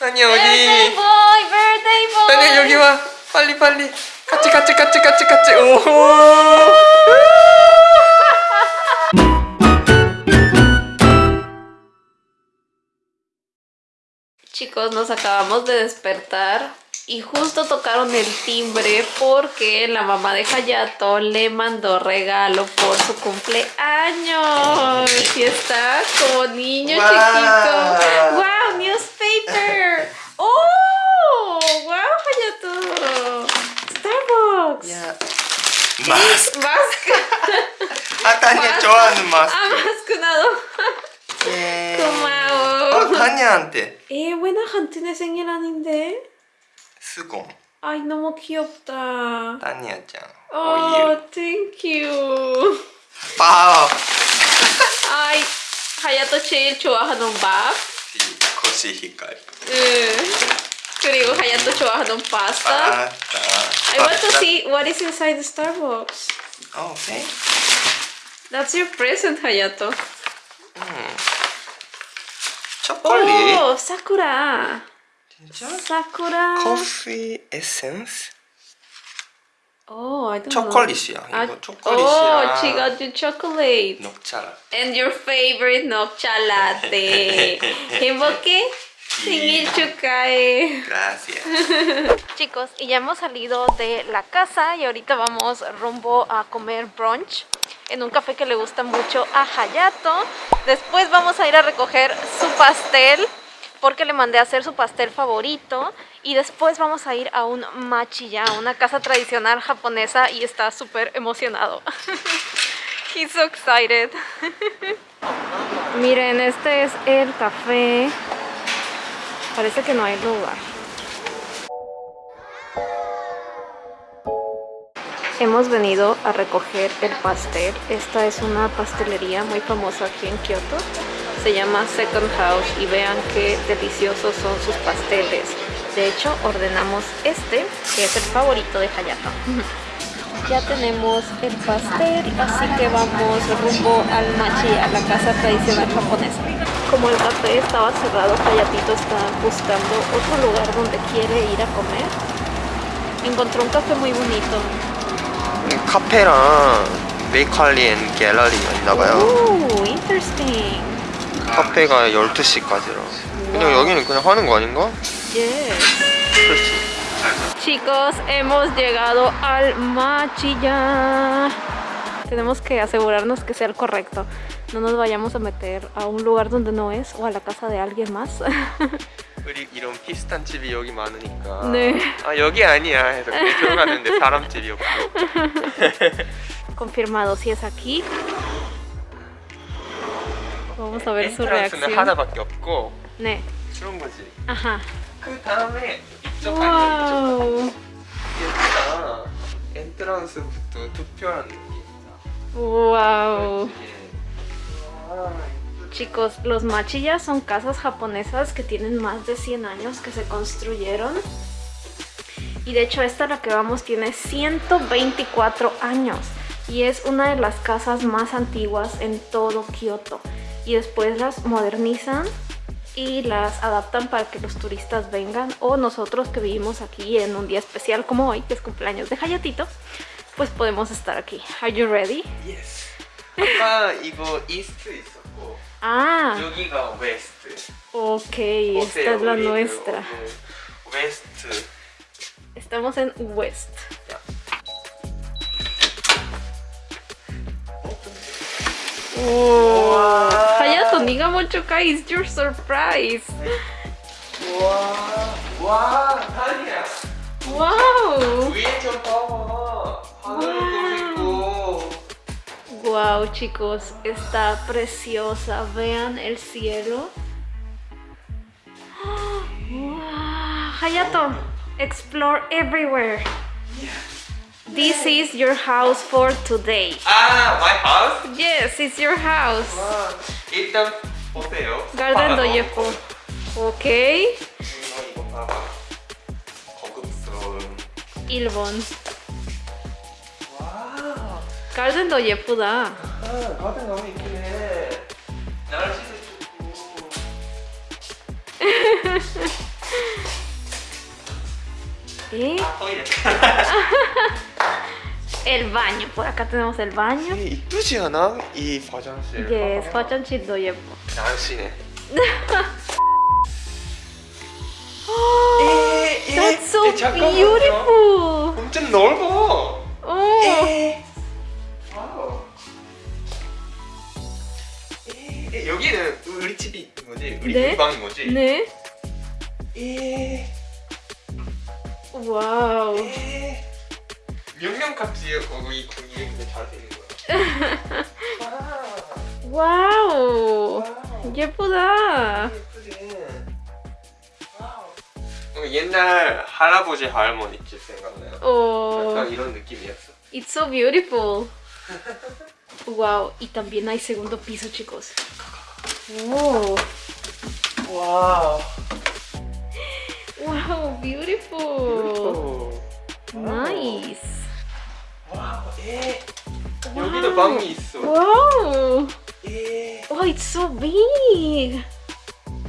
아니야 birthday 어디 boy, birthday boy. 아니야 여기 와 빨리 빨리 같이 같이 같이 같이 같이 오 Chicos, nos acabamos de despertar y justo tocaron el timbre porque la mamá de Hayato le mandó regalo por su cumpleaños. Y está como niño Wow. chiquito. ¡Wow! ¡Newspaper! 마스크. 좋아하는 마스크 아, 마스크 나도. 예. 고마워. 어 다니한테 에, buena 한튼의 생일아닌데? 수공 아이, 너무 귀엽다. 다니야짱 어, thank you. 밥 아이, 하야토 제일 좋아하는 밥. 코시히카이 응. 그리고 하야토 좋아하는 파스타. 파스타 I want to see what is inside the Starbucks. 어, 오케이 That's your present, Hayato. 초콜릿 Oh, Sakura. 진짜? Sakura. 커피 에센스 Oh, I don't 초콜릿이야 know. 이거 아, 초콜릿이랑 Oh, she got you chocolate. 녹차 And your favorite 녹차 latte. 행복해? Sin cae. Gracias. Chicos, y ya hemos salido de la casa y ahorita vamos rumbo a comer brunch en un café que le gusta mucho a Hayato. Después vamos a ir a recoger su pastel porque le mandé a hacer su pastel favorito y después vamos a ir a un machiya, una casa tradicional japonesa y está súper emocionado. He's so excited. Miren, este es el café Parece que no hay lugar. Hemos venido a recoger el pastel. Esta es una pastelería muy famosa aquí en Kioto. Se llama Second House y vean qué deliciosos son sus pasteles. De hecho, ordenamos este, que es el favorito de Hayato. Ya tenemos el pastel, así que vamos rumbo al machi, a la casa tradicional japonesa Como el café estaba cerrado, Hayatito está buscando otro lugar donde quiere ir a comer. Encontró un café muy bonito. 카페랑 메이컬리 앤 갤러리가 있나봐요 Ooh, interesting. 카페가 12시까지라 그냥 여기는 그냥 하는 거 아닌가? Yes. 그렇지 Chicos, hemos llegado al machi ya. Tenemos que asegurarnos que sea el correcto. No nos vayamos a meter a un lugar donde no es o a la casa de alguien más. 우리 이런 비슷한 집이 여기 많으니까 네. 아 여기 아니야 해서 그냥 들어갔는데 사람 집이었고 Confirmado, si es aquí. Vamos a ver su 엔트런스는 reacción. 하나밖에 없고 네. 그런 거지 Ajá. 그 다음에 이쪽 아니야 이쪽 Wow. 예쁘다 엔트런스부터 투표하는 느낌이다 Wow. 와, Chicos, los machillas son casas japonesas que tienen más de 100 años que se construyeron. Y de hecho esta la que vamos tiene 124 años. Y es una de las casas más antiguas en todo Kioto. Y después las modernizan y las adaptan para que los turistas vengan. O nosotros que vivimos aquí en un día especial como hoy, que es cumpleaños de Hayatito, pues podemos estar aquí. Are you ready? 예스 아까 이거 이스트 있었고 Ah, 여기가 웨스트 ok, esta es la 우리는 nuestra. 오늘 웨스트 Estamos en West. Oh, Hayato, niga mucho it's your surprise. 와, 와, 다니야. Wow. 위에 좀 봐봐. Wow chicos, está preciosa. Vean el cielo. Wow. Hayato, explore everywhere. This is your house for today. Ah, my house? Yes, it's your house. Wow. Garden doyepo. Okay. 일본. Do 예쁘다. 아, 가든 너무 이쁘네. 날씨도 좋고. ¿Eh? El baño. Por acá tenemos el baño. 이쁘지 않아? 이 화장실 Yes, 화장실도 예뻐. 날씬해 That's so beautiful. 엄청 넓어 오. 우리 집이 거지? 우리 네. 방인 거지? 네. 에, 와우. 에. 명명값이에요 거기 거기에 근데 있는 거야 와, 와우. 와우. 예쁘다. 예쁘게 와우. 옛날 할아버지 할머니 집 생각나요 Oh, 약간 이런 느낌이었어 it's so beautiful. Wow, y también hay segundo piso, chicos. Oh, 와우 wow, beautiful. Nice. 와우 에 와우. 여기도 방이 있어 Wow. 에 Oh, it's so big.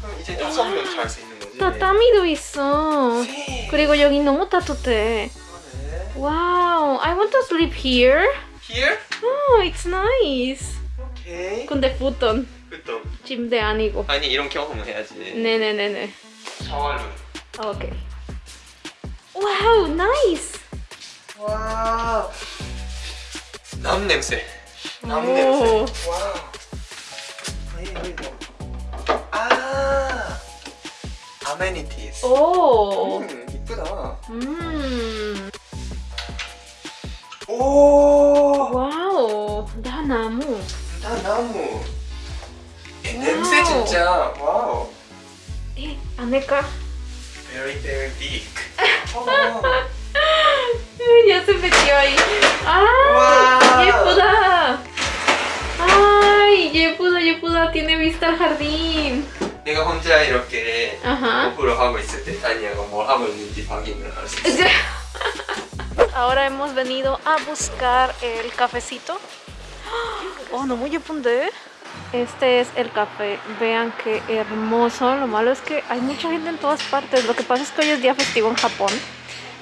그럼 이제 다섯 명 잘 수 있는 거지 타타미도 있어. 네. 그리고 여기 너무 따뜻해. 그러네. Wow, I want to sleep here. Here? Oh, it's nice. 오케이 근데 futon. 침대 아니고. 아니 이런 경험을 해야지 네네네네. 샤워룸 오케이. 와우, 나이스. 와우 남 냄새 남 오. 냄새 와우 왜, 뭐. 아 아메니티스 오. 음 이쁘다 음. 오 와우. 다 나무. 다 나무 진짜 와우 에, 안에가. very very big 어. Ya se metió ahí. ¡Ah! Wow. ¡Yepuda! ¡Ay! Yepuda, Yepuda tiene vista al jardín. 내가 혼자 이렇게 Ajá. 공부를 하고 있을 때 다니아가 뭘 하고 있는지 확인을 할 수 있어 Ahora hemos venido a buscar el cafecito. Oh, no muy yepunde. Este es el café. Vean qué hermoso. Lo malo es que hay mucha gente en todas partes. Lo que pasa es que hoy es día festivo en Japón.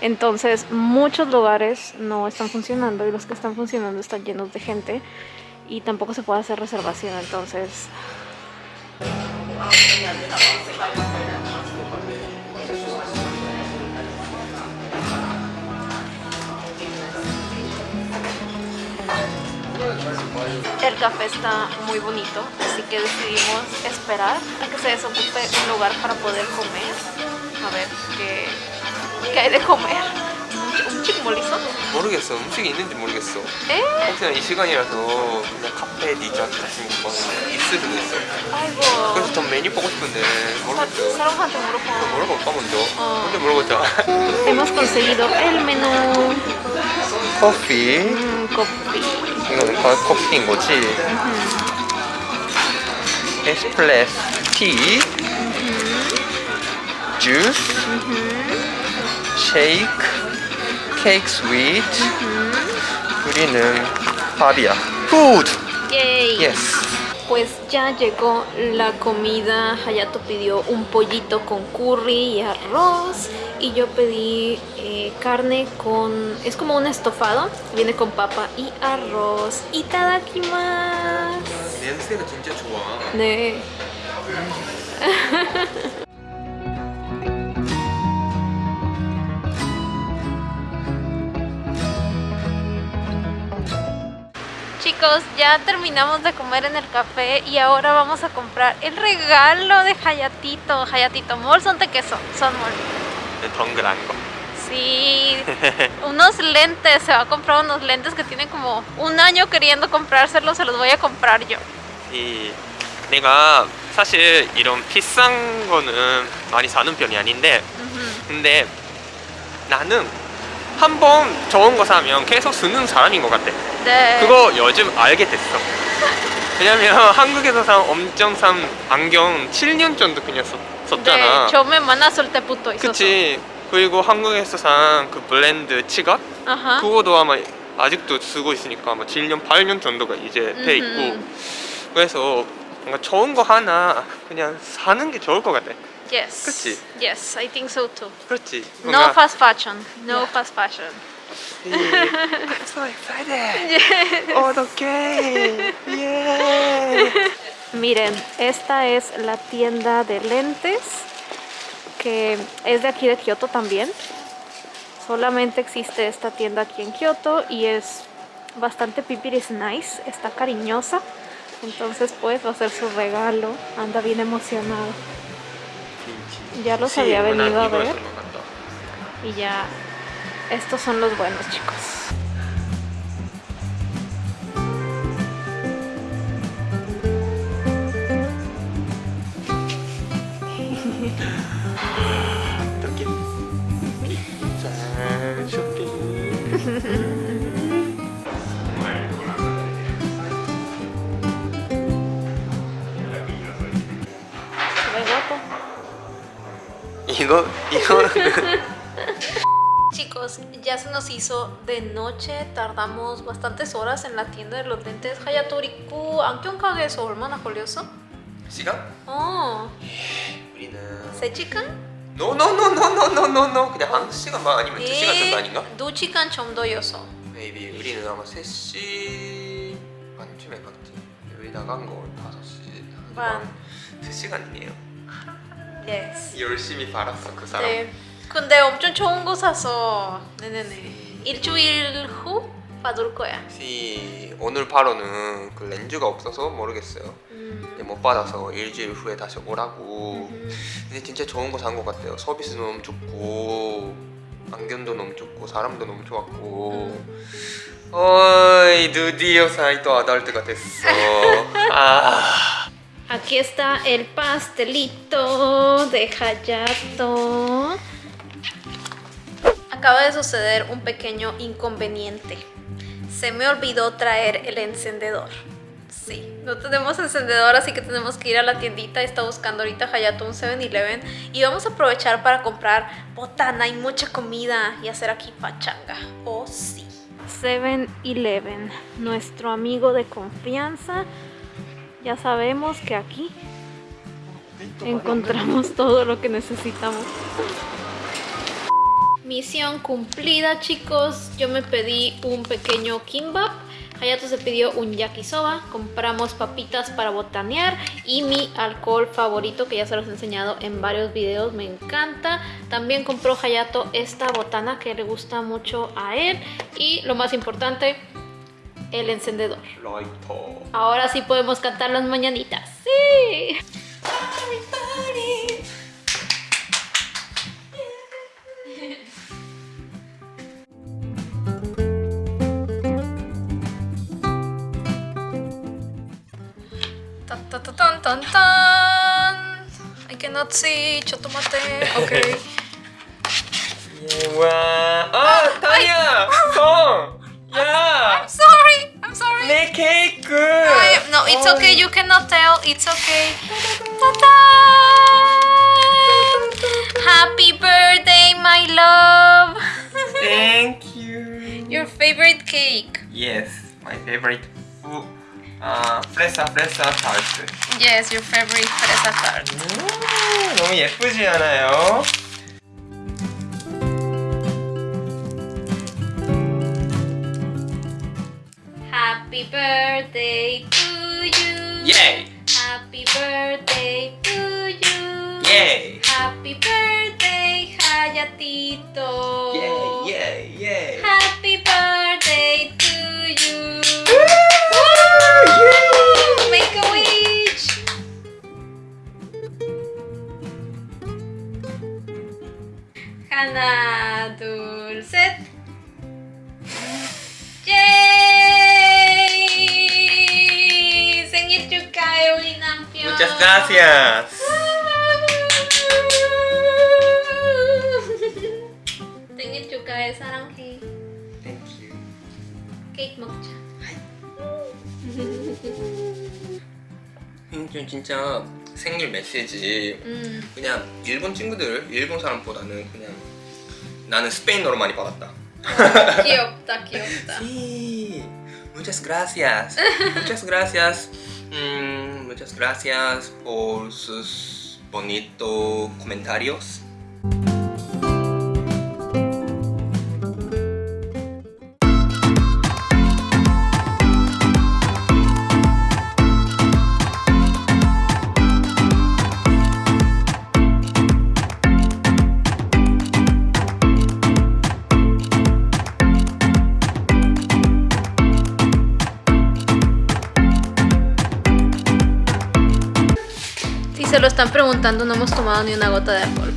Entonces muchos lugares no están funcionando y los que están funcionando están llenos de gente y tampoco se puede hacer reservación. Entonces El café está muy bonito, así que decidimos esperar a que se desocupe un lugar para poder comer. A ver qué, qué hay de comer. ¿Un, un chickmolizo? 모르겠어 음식이 있는지 모르겠어 ¿Eh? 혹시나 이 시간이라서 그냥 카페 디저트 같은 거 먹으면 있을 수도 있어 아이고. 그래서 전 메뉴 보고 싶은데 사- 모르겠어 사람한테 물어봐. 물어볼까 먼저 어. 먼저 물어보자 Hemos conseguido el menú. 커피 Mm, coffee. 이거는 거- 커피인 거지 에스프레소 티 주스 쉐이크 케이크 스위트 우리는 밥이야 푸드 Yay. 예스 Pues ya llegó la comida. Hayato pidió un pollito con curry y arroz. y yo pedí eh, carne con... es como un estofado, viene con papa y arroz. y ¡Itadakimasu! 네. Chicos, ya terminamos de comer en el café y ahora vamos a comprar el regalo de Hayatito, Hayatito Mall, son tequeso, son mol. 거 Sí, unos lentes, se va a comprar unos lentes que tiene como un año queriendo comprárselos, se los voy a comprar yo. 이 내가 사실 이런 비싼 거는 많이 사는 편이 아닌데. 근데 나는 한 번 좋은 거 사면 계속 쓰는 사람인 것 같아 네. 그거 요즘 알게 됐어 왜냐면 한국에서 산 엄청 싼 안경 7년 정도 그냥 썼, 썼잖아 네, mandazo el teputo y 그치 그리고 한국에서 산 그 블렌드 치각. 그거도 아마 아직도 쓰고 있으니까 아마 7년 8년 정도가 이제 돼 있고. 그래서 뭔가 좋은 거 하나 그냥 사는 게 좋을 것 같아. Yes. 그치? Yes, I think so too. 그렇지. No fast fashion. No fast fashion. I'm so excited. 어떡해. Yeah. Miren, esta es la tienda de lentes que es de aquí de Kioto también. Solamente existe esta tienda aquí en Kioto y es bastante pipiris nice, está cariñosa. Entonces pues va a ser su regalo. Anda bien emocionado. Ya los había venido a ver. Y ya, estos son los buenos chicos. Chicos, ya se nos hizo de noche, tardamos bastantes horas en la tienda de los lentes 하야토리쿠 안경가게에서 얼마나 걸렸어? 시간? 어 우리는 세 시간? No, no, no, no, no, no, no, no. 그냥 한 시간만 아니면 두 시간 정도 아닌가? 두 시간 정도였어. Maybe 우리는 아마 3시 반쯤에 갔지. 여기 나간 걸 5시 반. 두 시간이에요. Yes. 열심히 팔았어 그 사람 네. 근데 엄청 좋은 거 사서 네네네. 일주일 후 받을 거야. 혹시 오늘 바로는 그 렌즈가 없어서 모르겠어요 음. 못 받아서 일주일 후에 다시 오라고 음. 근데 진짜 좋은 거 산 것 같아요 서비스 너무 좋고 안경도 너무 좋고 사람도 너무 좋았고 어이 드디어 사이토 아달트가 됐어 아 Aquí está el pastelito de Hayato. Acaba de suceder un pequeño inconveniente. Se me olvidó traer el encendedor. Sí, no tenemos encendedor, así que tenemos que ir a la tiendita. Está buscando ahorita Hayato un 7-Eleven. Y vamos a aprovechar para comprar botana y mucha comida y hacer aquí pachanga. Oh, sí. 7-Eleven, nuestro amigo de confianza. Ya sabemos que aquí encontramos todo lo que necesitamos. Misión cumplida, chicos. Yo me pedí un pequeño kimbap. Hayato se pidió un yakisoba. Compramos papitas para botanear y mi alcohol favorito que ya se los he enseñado en varios videos. Me encanta. También compró Hayato esta botana que le gusta mucho a él. Y lo más importante, el encendedor. Ahora sí podemos cantar las mañanitas. ¡Sí! Tan, tan, tan, tan, tan. I cannot see, chotomate. Okay. okay. You cannot tell. It's okay. Ta-da! Happy birthday, my love. Thank you. Your favorite cake. Yes, my favorite food. 아, 프레사 프레사 타르트. Yes, your favorite fresa tart. 음, 너무 예쁘지 않아요? Happy birthday to Yay! Happy birthday to you! Yay! Happy birthday, Hayatito! Yay, yay, yay! 음, 좀 진짜 생일 메시지 음. 그냥 일본 친구들, 일본 사람보다는 그냥 나는 스페인어로 많이 받았다. 귀엽다 귀엽다. Sí, muchas gracias. muchas gracias. Mm, muchas muchas gracias por sus bonitos comentarios. están preguntando, no hemos tomado ni una gota de alcohol.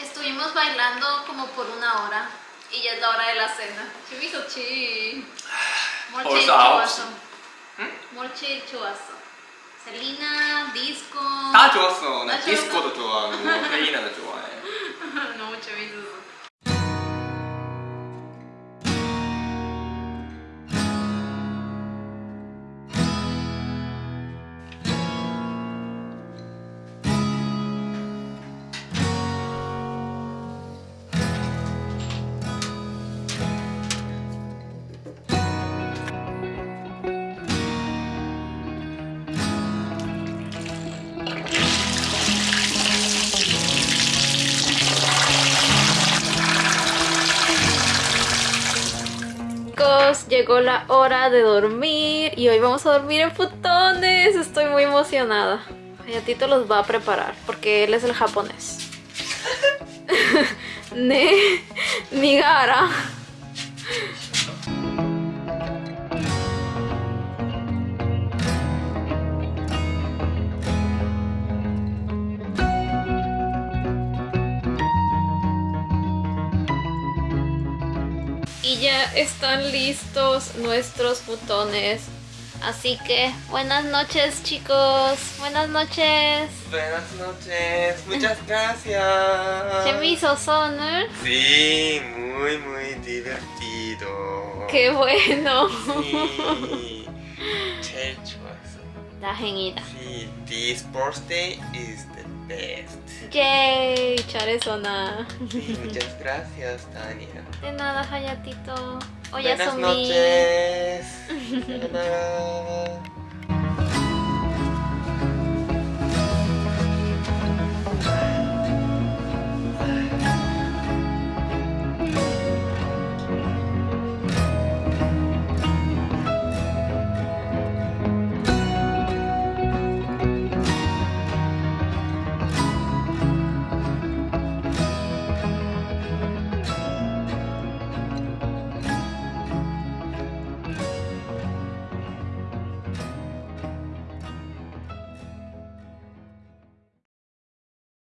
Estuvimos bailando como por una hora y ya es la hora de la cena. 재밌었지. 뭘 제일 벌써 아홉 좋았어? 뭘 제일 좋았어? 셀리나, 디스코. 다 좋았어. 나 다 디스코도 좋아하고 페이나도 좋아해. 너무 재밌었어. Llegó la hora de dormir y hoy vamos a dormir en futones. Estoy muy emocionada. Hayatito los va a preparar porque él es el japonés. ne, Nigara. ya están listos nuestros futones. Así que buenas noches chicos. Buenas noches. Buenas noches. Muchas gracias. 재밌었어 오늘? Sí, muy muy divertido. Qué bueno. Sí. 제일 좋았어. 다행이다. Sí, this birthday is the best. Yay, Charizona. Muchas gracias, Tania. De nada, Hayatito. Buenas noches.